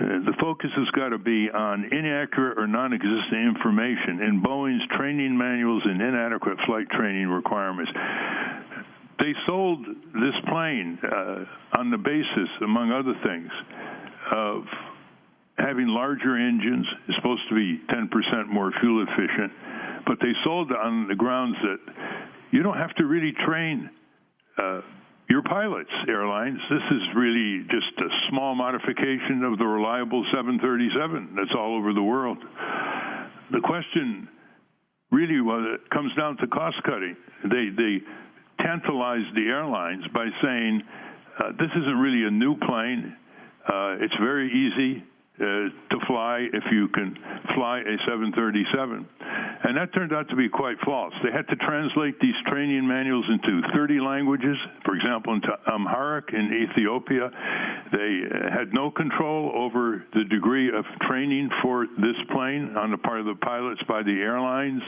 The focus has got to be on inaccurate or non existent information in Boeing's training manuals and inadequate flight training requirements. They sold this plane uh, on the basis, among other things, of having larger engines. It's supposed to be 10% more fuel efficient, but they sold on the grounds that you don't have to really train. Uh, your pilots, airlines, this is really just a small modification of the reliable 737 that's all over the world. The question really well, it comes down to cost cutting. They, they the airlines by saying, uh, this isn't really a new plane. Uh, it's very easy uh, to fly if you can fly a 737. And that turned out to be quite false. They had to translate these training manuals into 30 languages, for example, into Amharic in Ethiopia. They uh, had no control over the degree of training for this plane on the part of the pilots by the airlines.